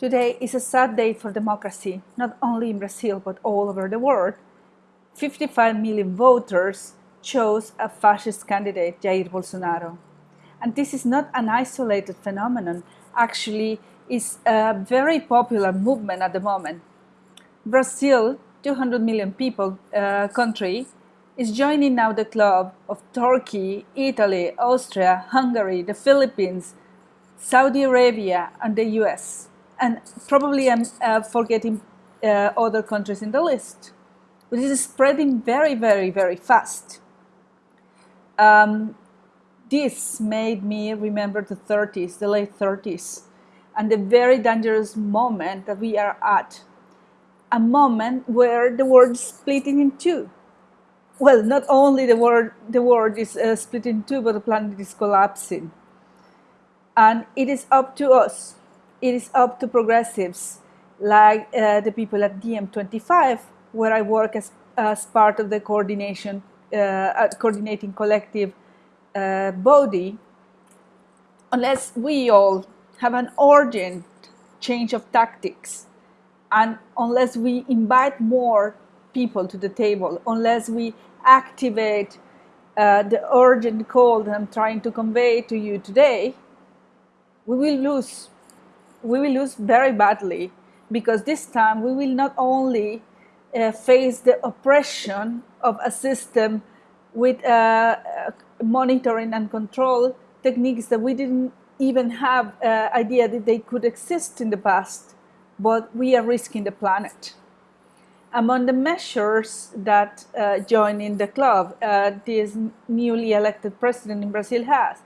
Today is a sad day for democracy, not only in Brazil, but all over the world. 55 million voters chose a fascist candidate, Jair Bolsonaro. And this is not an isolated phenomenon. Actually, it's a very popular movement at the moment. Brazil, 200 million people uh, country, is joining now the club of Turkey, Italy, Austria, Hungary, the Philippines, Saudi Arabia, and the US and probably I'm uh, forgetting uh, other countries in the list. But this is spreading very, very, very fast. Um, this made me remember the 30s, the late 30s, and the very dangerous moment that we are at. A moment where the world is splitting in two. Well, not only the world, the world is uh, in two, but the planet is collapsing. And it is up to us it is up to progressives like uh, the people at DiEM25, where I work as, as part of the coordination, uh, coordinating collective uh, body, unless we all have an urgent change of tactics, and unless we invite more people to the table, unless we activate uh, the urgent call that I'm trying to convey to you today, we will lose we will lose very badly because this time we will not only uh, face the oppression of a system with uh, monitoring and control techniques that we didn't even have uh, idea that they could exist in the past, but we are risking the planet. Among the measures that uh, joining the club, uh, this newly elected president in Brazil has,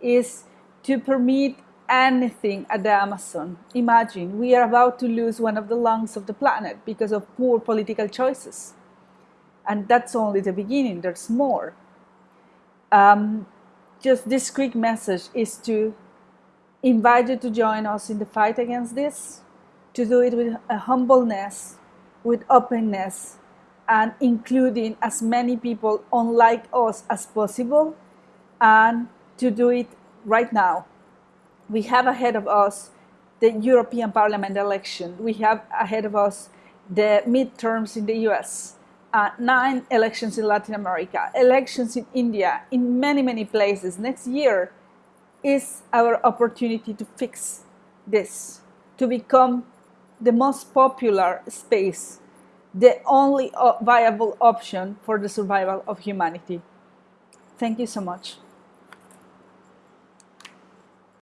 is to permit anything at the Amazon. Imagine, we are about to lose one of the lungs of the planet because of poor political choices. And that's only the beginning, there's more. Um, just this quick message is to invite you to join us in the fight against this, to do it with a humbleness, with openness, and including as many people unlike us as possible, and to do it right now we have ahead of us the European Parliament election. We have ahead of us the midterms in the US, uh, nine elections in Latin America, elections in India, in many, many places. Next year is our opportunity to fix this, to become the most popular space, the only viable option for the survival of humanity. Thank you so much.